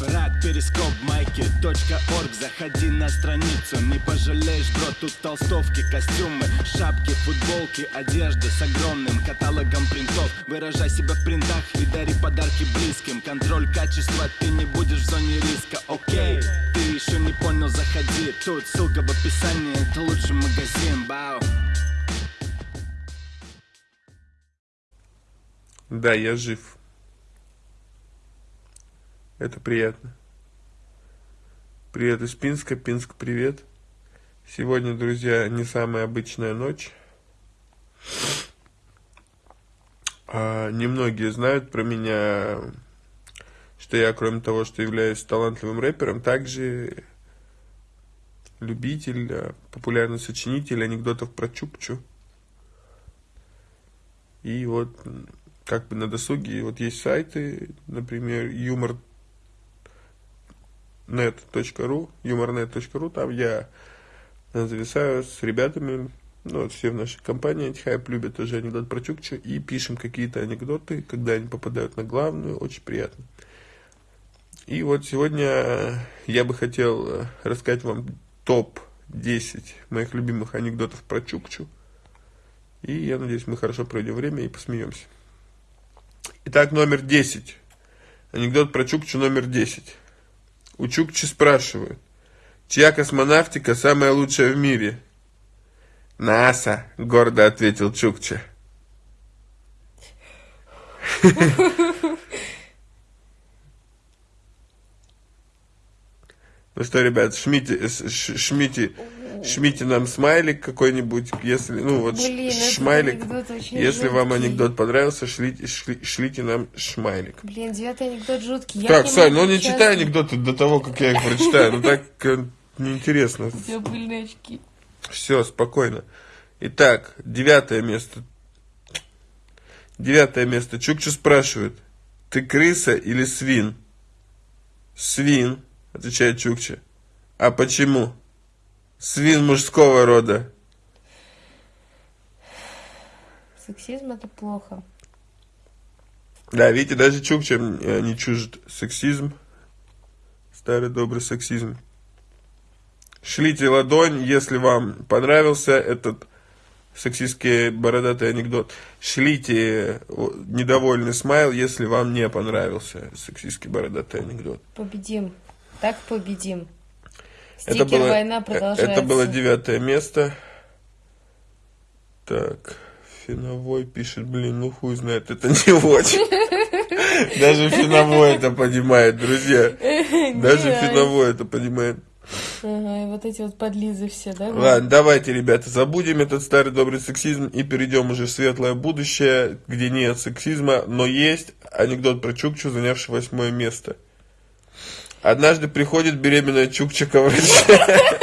Рад перископ майки .орг. Заходи на страницу, не пожалеешь, бро Тут толстовки, костюмы, шапки, футболки Одежда с огромным каталогом принтов. Выражай себя в принтах и дари подарки близким. Контроль качества, ты не будешь в зоне риска. Окей, ты еще не понял, заходи. Тут ссылка в описании, это лучший магазин, бау Да, я жив. Это приятно. Привет из Пинска. Пинск, привет. Сегодня, друзья, не самая обычная ночь. А, немногие знают про меня, что я, кроме того, что являюсь талантливым рэпером, также любитель, а, популярный сочинитель анекдотов про Чукчу. И вот как бы на досуге вот есть сайты, например, юмор net.ru, humornet.ru, там я зависаю с ребятами, ну, вот все в нашей компании Антихайп любят тоже анекдот про Чукчу, и пишем какие-то анекдоты, когда они попадают на главную, очень приятно. И вот сегодня я бы хотел рассказать вам топ-10 моих любимых анекдотов про Чукчу. И я надеюсь, мы хорошо проведем время и посмеемся. Итак, номер 10. Анекдот про Чукчу номер 10. У Чукчи спрашивают, чья космонавтика самая лучшая в мире? НАСА, гордо ответил Чукча. Ну что, ребят, шмите, шмите, шмите нам смайлик какой-нибудь, если, ну вот Блин, шмайлик, если жуткий. вам анекдот понравился, шлите, шли, шлите нам шмайлик. Блин, девятый анекдот жуткий. Я так, не Сань, ну не сейчас- читай анекдоты до того, как я их прочитаю, ну так э, неинтересно. У тебя пыльные очки. Все, спокойно. Итак, девятое место. Девятое место. Чукчу спрашивает, ты крыса или свин? Свин, отвечает Чукча. А почему? Свин мужского рода. Сексизм это плохо. Да, видите, даже Чукча э, не чужд сексизм. Старый добрый сексизм. Шлите ладонь, если вам понравился этот сексистский бородатый анекдот. Шлите недовольный смайл, если вам не понравился сексистский бородатый анекдот. Победим. Так победим. Это было, война э, продолжается. это было девятое место. Так, Финовой пишет, блин, ну хуй знает, это не очень. Даже Финовой это понимает, друзья. Даже Финовой это понимает. Ага, и вот эти вот подлизы все, да? Ладно, давайте, ребята, забудем этот старый добрый сексизм и перейдем уже в светлое будущее, где нет сексизма, но есть анекдот про Чукчу, занявший восьмое место. Однажды приходит беременная.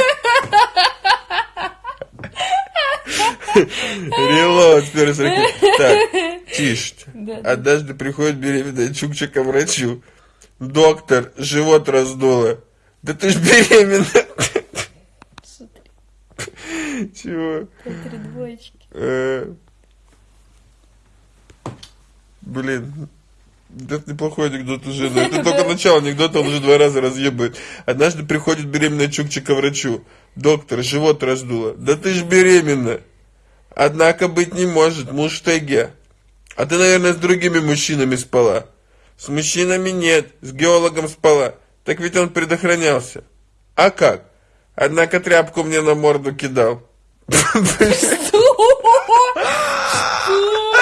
Релот, первый сорок. Так, тише. Однажды приходит беременная Чукча к врачу. Доктор, живот раздуло. Да ты ж беременна. Чего? три двоечки. Э, Блин, это неплохой анекдот уже, но это только начало анекдота, он уже два раза разъебывает. Однажды приходит беременная Чукча к врачу. Доктор, живот раздуло. Да ты ж беременна. Однако быть не может, муж в тайге. А ты, наверное, с другими мужчинами спала. С мужчинами нет, с геологом спала. Так ведь он предохранялся. А как? Однако тряпку мне на морду кидал.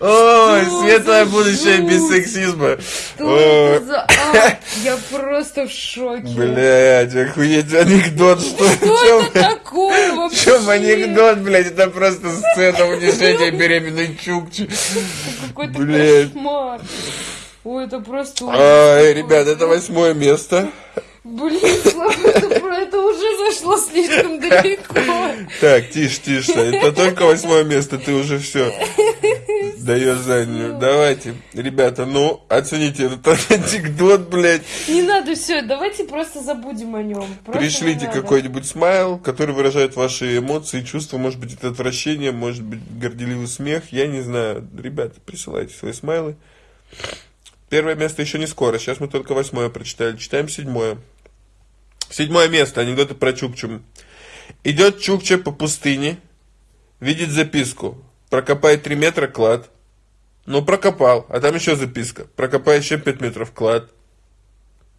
Ой, светлое будущее без сексизма. Ой, я просто в шоке. Блядь, охуеть анекдот, что Что чем? это такое В вообще? чем анекдот, блядь? Это просто сцена унижения беременной Чукчи. Какой-то кошмар. Ой, это просто... какой. ребят, это восьмое место. Блин, Слава, про- это уже зашло слишком далеко. Так, тише, тише. Это только восьмое место, ты уже все даешь заднюю. Давайте, ребята, ну, оцените этот анекдот, блядь. Не надо все, давайте просто забудем о нем. Пришлите какой-нибудь смайл, который выражает ваши эмоции чувства. Может быть, это отвращение, может быть, горделивый смех. Я не знаю. Ребята, присылайте свои смайлы. Первое место еще не скоро. Сейчас мы только восьмое прочитали. Читаем седьмое. Седьмое место. Анекдоты про Чукчу. Идет Чукча по пустыне, видит записку. Прокопай 3 метра клад. Ну, прокопал. А там еще записка. Прокопай еще 5 метров клад.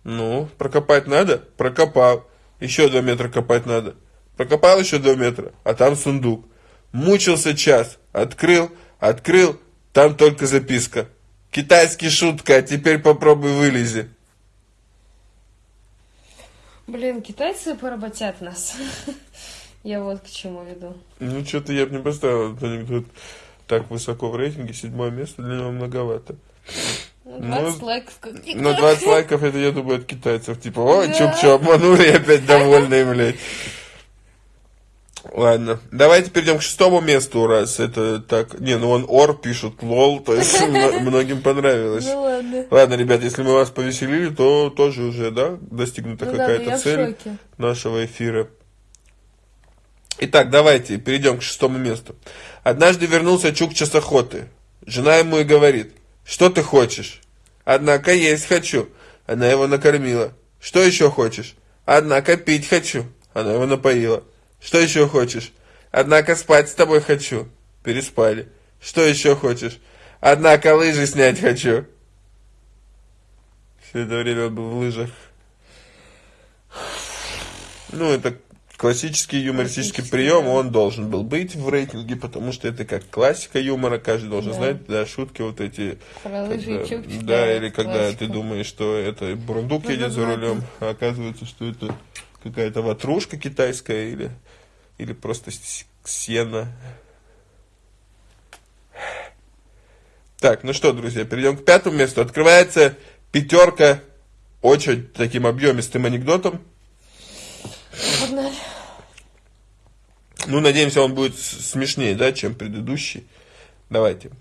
Ну, прокопать надо? Прокопал. Еще 2 метра копать надо. Прокопал еще 2 метра. А там сундук. Мучился час. Открыл, открыл. Там только записка. Китайский шутка, а теперь попробуй вылези. Блин, китайцы поработят нас. Я вот к чему веду. Ну, что-то я бы не поставил этот анекдот так высоко в рейтинге. Седьмое место для него многовато. Ну, 20 лайков каких-то. Но 20 лайков, это, я думаю, от китайцев. Типа, ой, Да. чук-чу, обманули, опять довольные, блядь. Ладно, давайте перейдем к шестому месту, раз это так... Не, ну он ор пишут, лол, то есть мно- многим понравилось. Ну ладно. Ладно, ребят, если мы вас повеселили, то тоже уже, да, достигнута Ну да, ну какая-то я в цель нашего эфира. Итак, давайте перейдем к шестому месту. Однажды вернулся Чукча с охоты. Жена ему и говорит, что ты хочешь? Однако есть хочу. Она его накормила. Что еще хочешь? Однако пить хочу. Она его напоила. Что еще хочешь? Однако спать с тобой хочу. Переспали. Что еще хочешь? Однако лыжи снять хочу. Все это время он был в лыжах. Ну, это классический юмористический прием, он должен был быть в рейтинге, потому что это как классика юмора, каждый должен Да. знать, да, шутки вот эти. Про когда- чукчи. да, или когда классика. ты думаешь, что это бурундук Ну, едет за да, рулем, а оказывается, что это какая-то ватрушка китайская или, или просто с- сено. Так, ну что, друзья, перейдем к пятому месту. Открывается пятерка очень таким объемистым анекдотом. Погнали. Ну, надеемся, он будет смешнее, да, чем предыдущий. Давайте.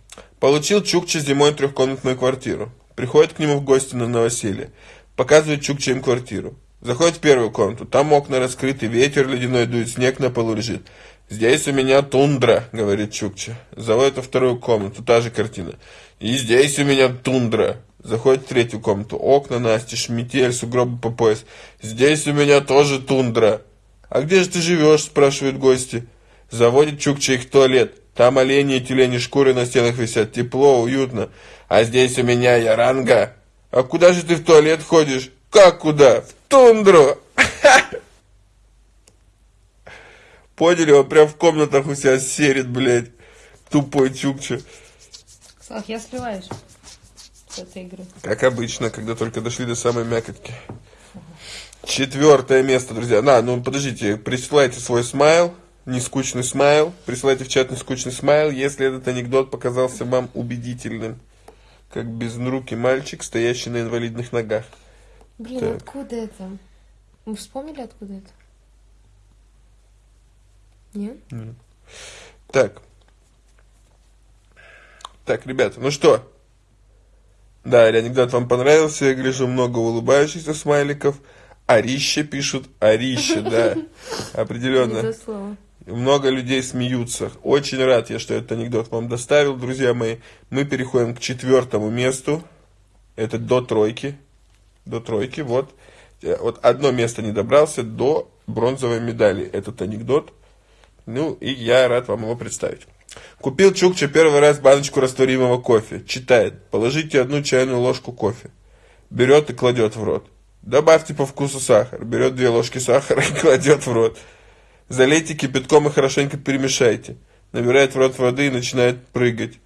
Получил Чукча зимой трехкомнатную квартиру. Приходит к нему в гости на новоселье. Показывает Чукча им квартиру. Заходит в первую комнату. Там окна раскрыты, ветер ледяной дует, снег на полу лежит. «Здесь у меня тундра», — говорит Чукча. Заводит во вторую комнату, та же картина. «И здесь у меня тундра». Заходит в третью комнату. Окна настежь, метель, сугробы по пояс. «Здесь у меня тоже тундра». «А где же ты живешь?» – спрашивают гости. Заводит Чукча их в туалет. Там олени и тюлени шкуры на стенах висят. Тепло, уютно. А здесь у меня яранга. А куда же ты в туалет ходишь? Как куда? В тундру. Поняли? Он прям в комнатах у себя серит, блядь. Тупой Чукча. Слав, я сливаешь с этой игры. Как обычно, когда только дошли до самой мякотки. Четвертое место, друзья. На, ну подождите, присылайте свой смайл, нескучный смайл. Присылайте в чат нескучный смайл, если этот анекдот показался вам убедительным. Как безнрукий мальчик, стоящий на инвалидных ногах. Блин, Так. откуда это? Мы вспомнили, откуда это? Нет? Так. Так, ребята, ну что? Да, анекдот вам понравился, я гляжу много улыбающихся смайликов. Арище пишут, арище, да, определенно. Много людей смеются. Очень рад я, что этот анекдот вам доставил, друзья мои. Мы переходим к четвертому месту. Это до тройки. До тройки, вот. Э, Вот одно место не добрался до бронзовой медали. Этот анекдот. Ну, и я рад вам его представить. Купил Чукча первый раз баночку растворимого кофе. Читает. Положите одну чайную ложку кофе. Берет и кладет в рот. Добавьте по вкусу сахар. Берет две ложки сахара и кладет в рот. Залейте кипятком и хорошенько перемешайте. Набирает в рот воды и начинает прыгать.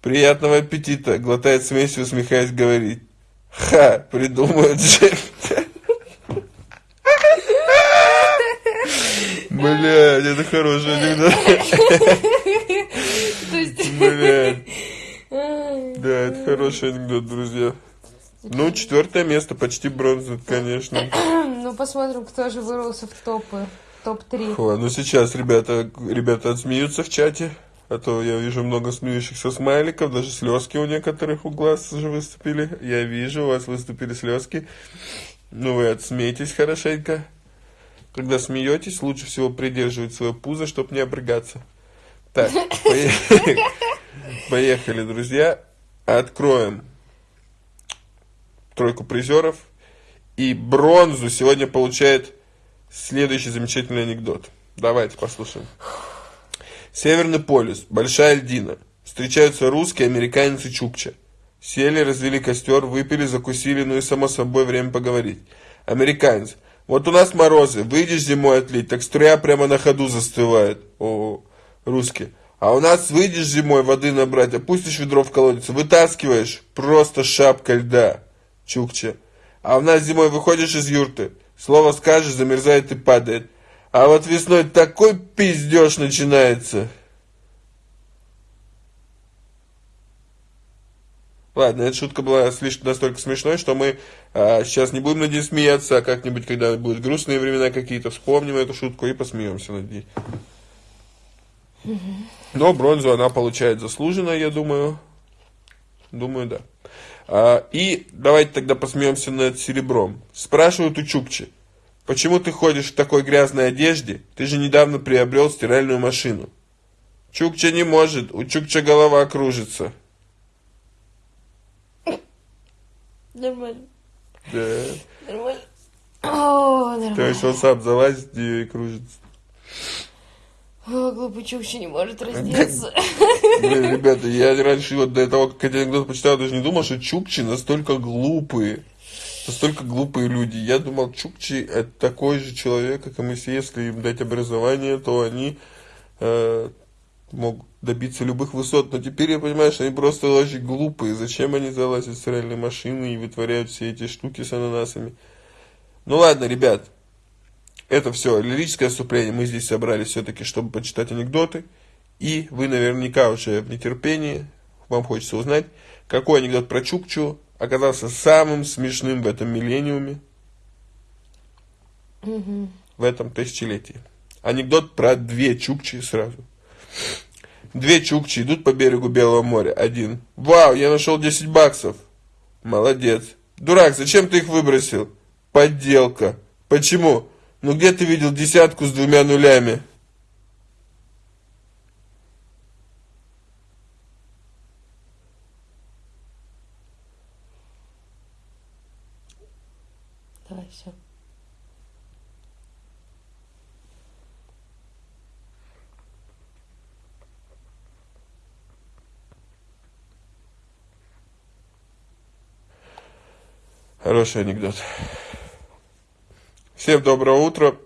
Приятного аппетита, глотает смесь и усмехаясь говорит. Ха, придумают же. Блядь, это хороший анекдот. Блядь, да, это хороший анекдот, друзья. Ну, четвертое место, почти бронза, конечно. Ну, посмотрим, кто же вырвался в топы. Топ-3. Фу, ну сейчас ребята, ребята отсмеются в чате, а то я вижу много смеющихся смайликов, даже слезки у некоторых у глаз уже выступили. Я вижу, у вас выступили слезки. Ну вы отсмейтесь хорошенько. Когда смеетесь, лучше всего придерживать свое пузо, чтобы не обрыгаться. Так, поехали, поехали, друзья. Откроем тройку призеров. И бронзу сегодня получает следующий замечательный анекдот. Давайте послушаем. Северный полюс, большая льдина. Встречаются русские, американец и чукча. Сели, развели костер, выпили, закусили, ну и само собой время поговорить. Американец. Вот у нас морозы, выйдешь зимой отлить, так струя прямо на ходу застывает. О, русский. А у нас выйдешь зимой воды набрать, опустишь ведро в колодец, вытаскиваешь, просто шапка льда. Чукча. А у нас зимой выходишь из юрты, слово скажешь, замерзает и падает. А вот весной такой пиздеж начинается. Ладно, эта шутка была слишком настолько смешной, что мы а, сейчас не будем над ней смеяться, а как-нибудь, когда будут грустные времена какие-то, вспомним эту шутку и посмеемся над ней. Но бронзу она получает заслуженно, я думаю. Думаю, да. А, и давайте тогда посмеемся над серебром. Спрашивают у Чукчи, почему ты ходишь в такой грязной одежде? Ты же недавно приобрел стиральную машину. Чукча не может, у Чукча голова кружится. Нормально. Да. Нормально. О, нормально. То есть он сам залазит и кружится. О, глупый чукча не может раздеться. Блин, ребята, я раньше вот до того, как этот анекдот почитал, даже не думал, что чукчи настолько глупые. Настолько глупые люди. Я думал, чукчи это такой же человек, как и мы все. Если им дать образование, то они э, могут добиться любых высот. Но теперь я понимаю, что они просто очень глупые. Зачем они залазят в стиральные машины и вытворяют все эти штуки с ананасами? Ну ладно, ребят. Это все лирическое отступление. Мы здесь собрались все-таки, чтобы почитать анекдоты. И вы наверняка уже в нетерпении, вам хочется узнать, какой анекдот про Чукчу оказался самым смешным в этом миллениуме, в этом тысячелетии. Анекдот про две Чукчи сразу. Две Чукчи идут по берегу Белого моря. Один. Вау, я нашел 10 баксов. Молодец. Дурак, зачем ты их выбросил? Подделка. Почему? Ну где ты видел десятку с двумя нулями? Давай, все. Хороший анекдот. Всем доброго утра.